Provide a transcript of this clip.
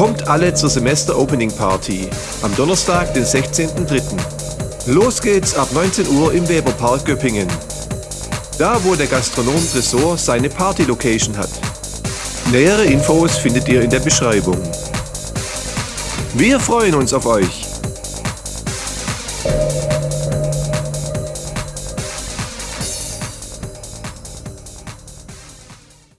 Kommt alle zur Semester-Opening-Party am Donnerstag, den 16.03. Los geht's ab 19 Uhr im Weberpark Göppingen. Da, wo der Gastronom Tresor seine Party-Location hat. Nähere Infos findet ihr in der Beschreibung. Wir freuen uns auf euch!